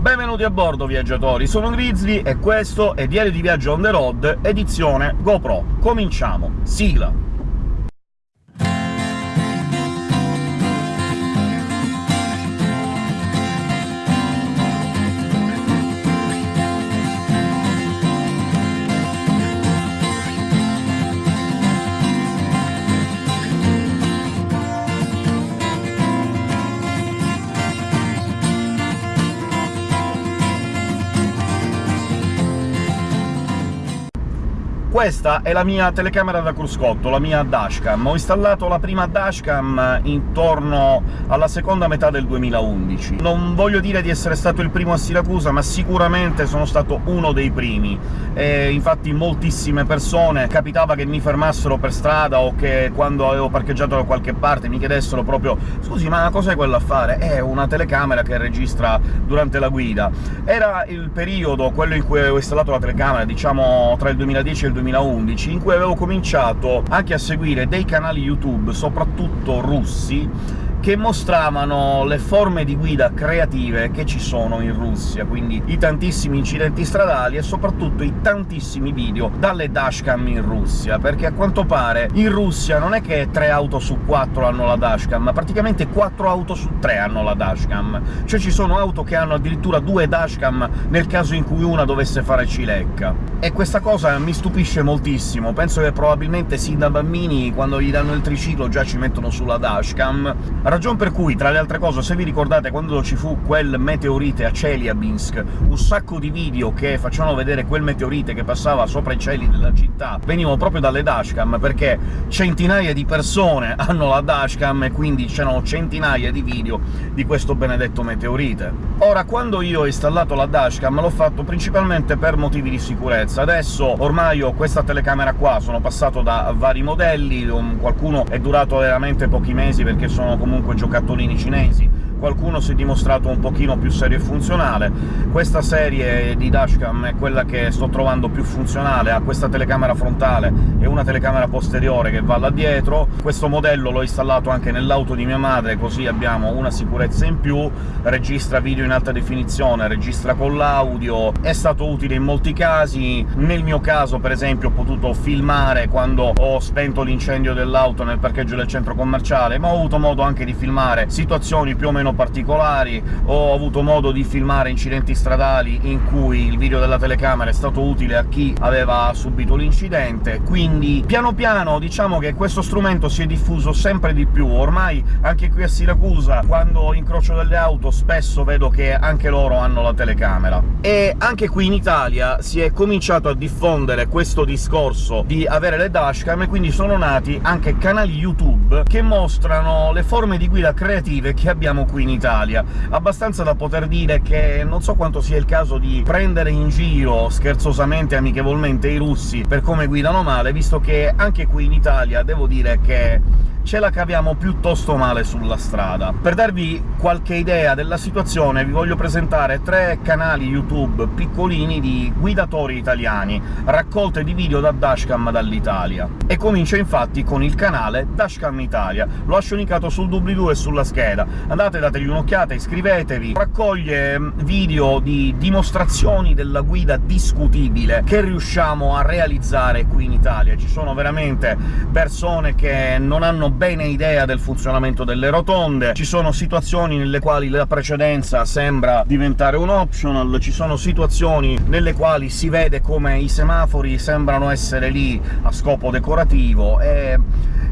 Benvenuti a bordo, viaggiatori! Sono Grizzly e questo è Diario di Viaggio on the road, edizione GoPro. Cominciamo! Sigla! Questa è la mia telecamera da cruscotto, la mia dashcam. Ho installato la prima dashcam intorno alla seconda metà del 2011. Non voglio dire di essere stato il primo a Siracusa, ma sicuramente sono stato uno dei primi, e infatti moltissime persone capitava che mi fermassero per strada o che quando avevo parcheggiato da qualche parte mi chiedessero proprio «Scusi, ma cos'è quello a fare?» «È una telecamera che registra durante la guida». Era il periodo, quello in cui avevo installato la telecamera, diciamo tra il 2010 e il 2011, in cui avevo cominciato anche a seguire dei canali YouTube, soprattutto russi, che mostravano le forme di guida creative che ci sono in Russia, quindi i tantissimi incidenti stradali e soprattutto i tantissimi video dalle dashcam in Russia, perché a quanto pare in Russia non è che tre auto su quattro hanno la dashcam, ma praticamente quattro auto su tre hanno la dashcam. Cioè ci sono auto che hanno addirittura due dashcam nel caso in cui una dovesse fare cilecca. E questa cosa mi stupisce moltissimo, penso che probabilmente sin da bambini, quando gli danno il triciclo, già ci mettono sulla dashcam, Ragion per cui, tra le altre cose, se vi ricordate quando ci fu quel meteorite a Chelyabinsk, un sacco di video che facevano vedere quel meteorite che passava sopra i cieli della città venivano proprio dalle dashcam, perché centinaia di persone hanno la dashcam e quindi c'erano centinaia di video di questo benedetto meteorite. Ora, quando io ho installato la dashcam l'ho fatto principalmente per motivi di sicurezza. Adesso ormai ho questa telecamera qua, sono passato da vari modelli, qualcuno è durato veramente pochi mesi perché sono comunque comunque giocattolini cinesi qualcuno si è dimostrato un pochino più serio e funzionale. Questa serie di dashcam è quella che sto trovando più funzionale, ha questa telecamera frontale e una telecamera posteriore che va là dietro. Questo modello l'ho installato anche nell'auto di mia madre, così abbiamo una sicurezza in più, registra video in alta definizione, registra con l'audio, è stato utile in molti casi. Nel mio caso, per esempio, ho potuto filmare quando ho spento l'incendio dell'auto nel parcheggio del centro commerciale, ma ho avuto modo anche di filmare situazioni più o meno meno particolari, ho avuto modo di filmare incidenti stradali in cui il video della telecamera è stato utile a chi aveva subito l'incidente, quindi piano piano diciamo che questo strumento si è diffuso sempre di più. Ormai anche qui a Siracusa, quando incrocio delle auto, spesso vedo che anche loro hanno la telecamera. E anche qui in Italia si è cominciato a diffondere questo discorso di avere le dashcam, e quindi sono nati anche canali YouTube che mostrano le forme di guida creative che abbiamo qui in Italia, abbastanza da poter dire che non so quanto sia il caso di prendere in giro, scherzosamente e amichevolmente, i russi per come guidano male, visto che anche qui in Italia devo dire che ce la caviamo piuttosto male sulla strada. Per darvi qualche idea della situazione vi voglio presentare tre canali YouTube piccolini di guidatori italiani, raccolte di video da dashcam dall'Italia. E comincio infatti con il canale Dashcam Italia, lo lascio linkato sul doobly-doo e sulla scheda. Andate, dategli un'occhiata, iscrivetevi. Raccoglie mm, video di dimostrazioni della guida discutibile che riusciamo a realizzare qui in Italia. Ci sono veramente persone che non hanno bene idea del funzionamento delle rotonde, ci sono situazioni nelle quali la precedenza sembra diventare un optional, ci sono situazioni nelle quali si vede come i semafori sembrano essere lì a scopo decorativo, e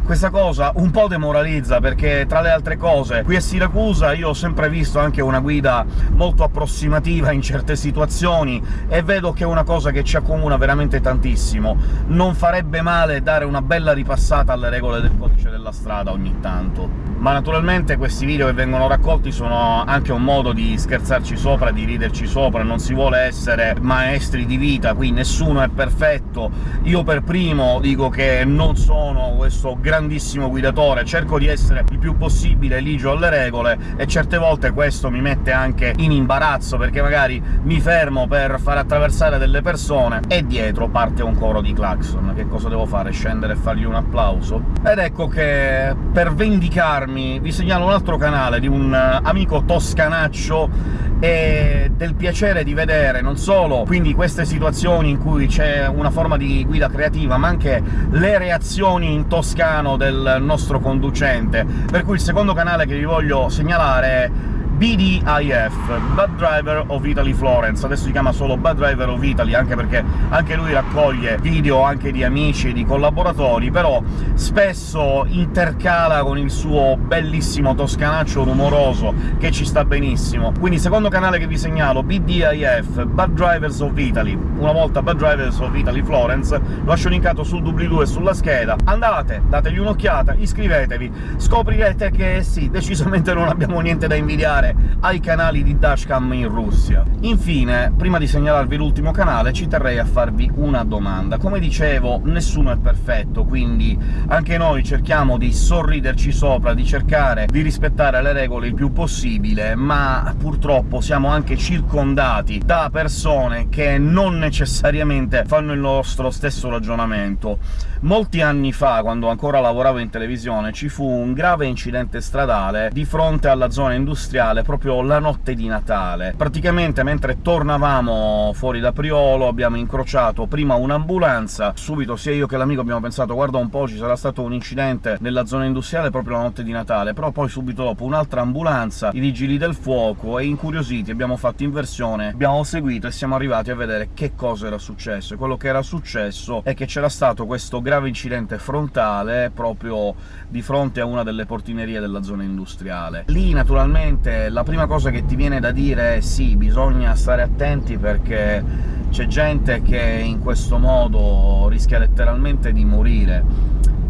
questa cosa un po' demoralizza, perché tra le altre cose qui a Siracusa io ho sempre visto anche una guida molto approssimativa in certe situazioni, e vedo che è una cosa che ci accomuna veramente tantissimo. Non farebbe male dare una bella ripassata alle regole del codice della strada ogni tanto. Ma naturalmente questi video che vengono raccolti sono anche un modo di scherzarci sopra, di riderci sopra, non si vuole essere maestri di vita, qui nessuno è perfetto. Io per primo dico che non sono questo grandissimo guidatore, cerco di essere il più possibile ligio alle regole, e certe volte questo mi mette anche in imbarazzo, perché magari mi fermo per far attraversare delle persone e dietro parte un coro di clacson. Che cosa devo fare? Scendere e fargli un applauso? Ed ecco che, per vendicarmi, vi segnalo un altro canale di un amico toscanaccio e del piacere di vedere non solo quindi queste situazioni in cui c'è una forma di guida creativa, ma anche le reazioni in toscano del nostro conducente. Per cui il secondo canale che vi voglio segnalare è BDIF, Bad Driver of Italy Florence, adesso si chiama solo Bad Driver of Italy, anche perché anche lui raccoglie video anche di amici e di collaboratori, però spesso intercala con il suo bellissimo toscanaccio rumoroso, che ci sta benissimo. Quindi secondo canale che vi segnalo, BDIF, Bad Drivers of Italy, una volta Bad Drivers of Italy Florence, lo lascio linkato sul doobly-doo e sulla scheda, andate, dategli un'occhiata, iscrivetevi, scoprirete che sì, decisamente non abbiamo niente da invidiare ai canali di dashcam in Russia. Infine, prima di segnalarvi l'ultimo canale, ci terrei a farvi una domanda. Come dicevo, nessuno è perfetto, quindi anche noi cerchiamo di sorriderci sopra, di cercare di rispettare le regole il più possibile, ma purtroppo siamo anche circondati da persone che non necessariamente fanno il nostro stesso ragionamento. Molti anni fa, quando ancora lavoravo in televisione, ci fu un grave incidente stradale di fronte alla zona industriale proprio la notte di Natale. Praticamente mentre tornavamo fuori da Priolo abbiamo incrociato prima un'ambulanza, subito sia io che l'amico abbiamo pensato «guarda un po', ci sarà stato un incidente nella zona industriale proprio la notte di Natale», però poi subito dopo un'altra ambulanza, i vigili del fuoco, e incuriositi abbiamo fatto inversione, abbiamo seguito e siamo arrivati a vedere che cosa era successo. Quello che era successo è che c'era stato questo grave incidente frontale proprio di fronte a una delle portinerie della zona industriale. Lì, naturalmente, la prima cosa che ti viene da dire è «sì, bisogna stare attenti perché c'è gente che in questo modo rischia letteralmente di morire».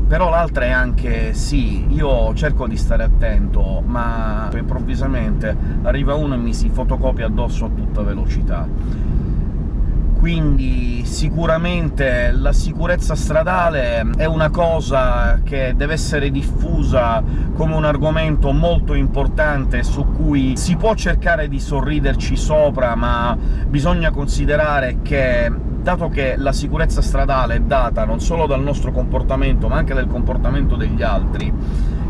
Però l'altra è anche «sì, io cerco di stare attento, ma improvvisamente arriva uno e mi si fotocopia addosso a tutta velocità» quindi sicuramente la sicurezza stradale è una cosa che deve essere diffusa come un argomento molto importante su cui si può cercare di sorriderci sopra, ma bisogna considerare che dato che la sicurezza stradale è data non solo dal nostro comportamento, ma anche dal comportamento degli altri,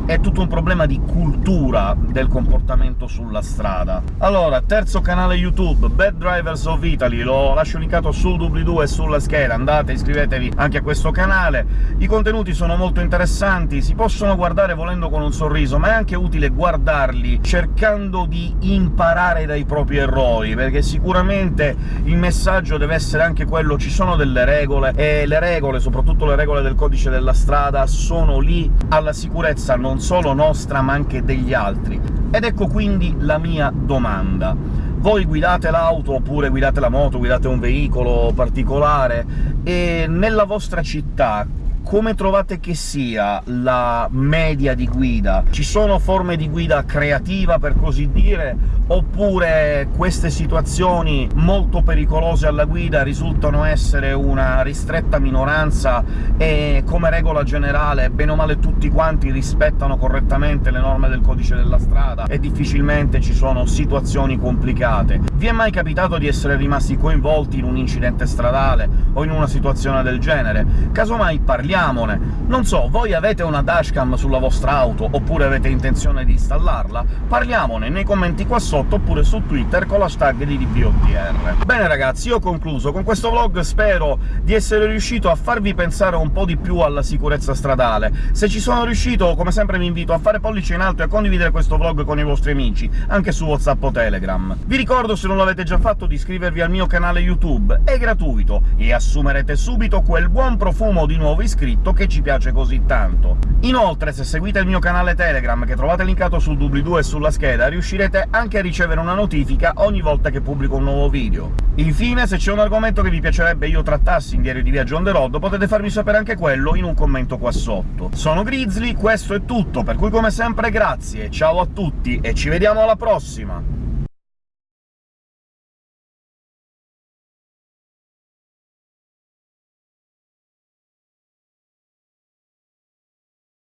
è tutto un problema di cultura del comportamento sulla strada. Allora, terzo canale YouTube, Bad Drivers of Italy, lo lascio linkato sul doobly-doo e sulla scheda, andate, iscrivetevi anche a questo canale. I contenuti sono molto interessanti, si possono guardare volendo con un sorriso, ma è anche utile guardarli cercando di imparare dai propri errori, perché sicuramente il messaggio deve essere anche quello ci sono delle regole, e le regole, soprattutto le regole del codice della strada, sono lì alla sicurezza non non solo nostra ma anche degli altri. Ed ecco quindi la mia domanda. Voi guidate l'auto, oppure guidate la moto, guidate un veicolo particolare, e nella vostra città come trovate che sia la media di guida? Ci sono forme di guida creativa, per così dire, oppure queste situazioni molto pericolose alla guida risultano essere una ristretta minoranza e, come regola generale, bene o male tutti quanti rispettano correttamente le norme del codice della strada e difficilmente ci sono situazioni complicate? Vi è mai capitato di essere rimasti coinvolti in un incidente stradale o in una situazione del genere? Casomai parliamo parliamone. Non so, voi avete una dashcam sulla vostra auto, oppure avete intenzione di installarla? Parliamone nei commenti qua sotto, oppure su Twitter con l'hashtag di DBOTR. Bene ragazzi, io ho concluso. Con questo vlog spero di essere riuscito a farvi pensare un po' di più alla sicurezza stradale. Se ci sono riuscito, come sempre vi invito a fare pollice in alto e a condividere questo vlog con i vostri amici, anche su WhatsApp o Telegram. Vi ricordo, se non l'avete già fatto, di iscrivervi al mio canale YouTube, è gratuito, e assumerete subito quel buon profumo di nuovo iscritto iscritto che ci piace così tanto. Inoltre, se seguite il mio canale Telegram, che trovate linkato sul doobly-doo e sulla scheda, riuscirete anche a ricevere una notifica ogni volta che pubblico un nuovo video. Infine, se c'è un argomento che vi piacerebbe io trattassi in Diario di Viaggio on the road, potete farmi sapere anche quello in un commento qua sotto. Sono Grizzly, questo è tutto, per cui come sempre grazie, ciao a tutti e ci vediamo alla prossima!